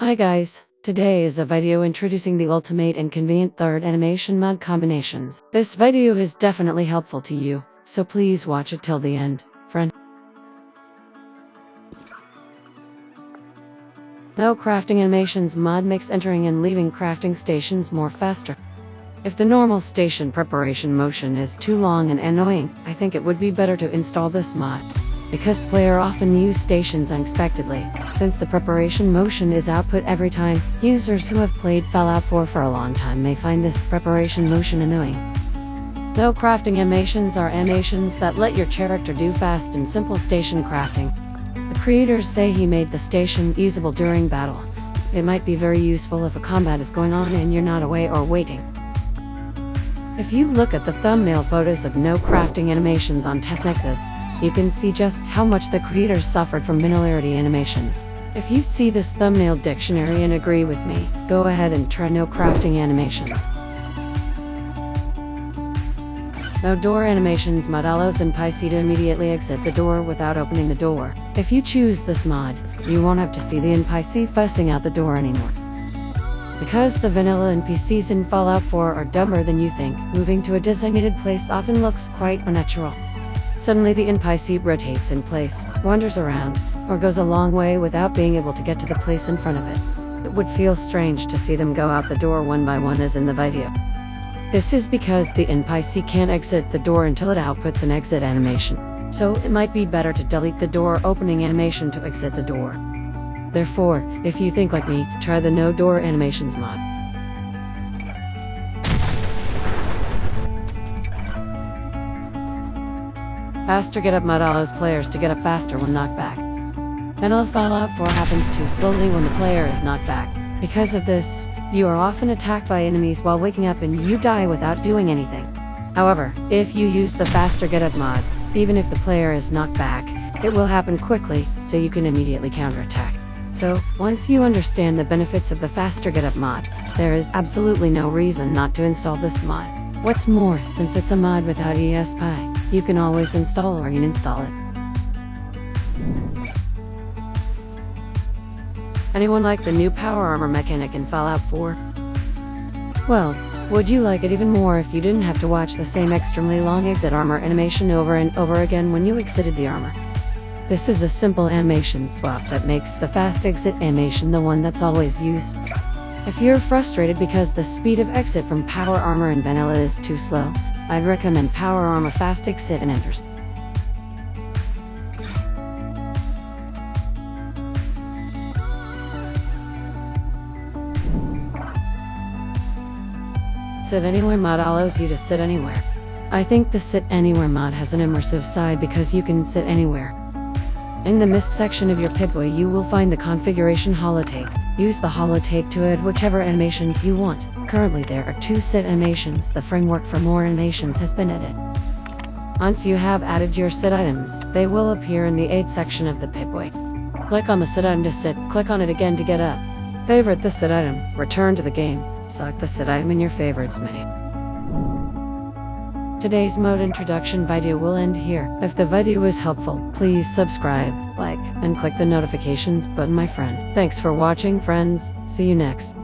Hi guys, today is a video introducing the ultimate and convenient third animation mod combinations. This video is definitely helpful to you, so please watch it till the end, friend. No crafting animations mod makes entering and leaving crafting stations more faster. If the normal station preparation motion is too long and annoying, I think it would be better to install this mod because player often use stations unexpectedly. Since the preparation motion is output every time, users who have played Fallout 4 for a long time may find this preparation motion annoying. Though crafting animations are animations that let your character do fast and simple station crafting. The creators say he made the station usable during battle. It might be very useful if a combat is going on and you're not away or waiting. If you look at the thumbnail photos of no crafting animations on TestNexus, you can see just how much the creators suffered from minority animations. If you see this thumbnail dictionary and agree with me, go ahead and try no crafting animations. No door animations mod and NPC immediately exit the door without opening the door. If you choose this mod, you won't have to see the NPC fussing out the door anymore. Because the vanilla NPCs in Fallout 4 are dumber than you think, moving to a designated place often looks quite unnatural. Suddenly the NPC rotates in place, wanders around, or goes a long way without being able to get to the place in front of it. It would feel strange to see them go out the door one by one as in the video. This is because the NPC can't exit the door until it outputs an exit animation. So it might be better to delete the door opening animation to exit the door. Therefore, if you think like me, try the no door animations mod. Faster get up mod allows players to get up faster when knocked back. Vanilla Fallout 4 happens too slowly when the player is knocked back. Because of this, you are often attacked by enemies while waking up and you die without doing anything. However, if you use the faster get up mod, even if the player is knocked back, it will happen quickly, so you can immediately counterattack. So, once you understand the benefits of the faster get up mod, there is absolutely no reason not to install this mod. What's more, since it's a mod without ESP, you can always install or uninstall it. Anyone like the new power armor mechanic in Fallout 4? Well, would you like it even more if you didn't have to watch the same extremely long exit armor animation over and over again when you exited the armor? This is a simple animation swap that makes the fast exit animation the one that's always used. If you're frustrated because the speed of exit from Power Armor and Vanilla is too slow, I'd recommend Power Armor Fast Exit and Enters. Sit Anywhere mod allows you to sit anywhere. I think the Sit Anywhere mod has an immersive side because you can sit anywhere. In the Misc section of your Pip-Boy you will find the configuration holotape. Use the holotape to add whichever animations you want. Currently there are two set animations. The framework for more animations has been added. Once you have added your set items, they will appear in the aid section of the Pip-Boy. Click on the set item to sit, click on it again to get up. Favorite the set item, return to the game, select the set item in your favorites menu. Today's mode introduction video will end here. If the video was helpful, please subscribe, like, and click the notifications button my friend. Thanks for watching friends, see you next.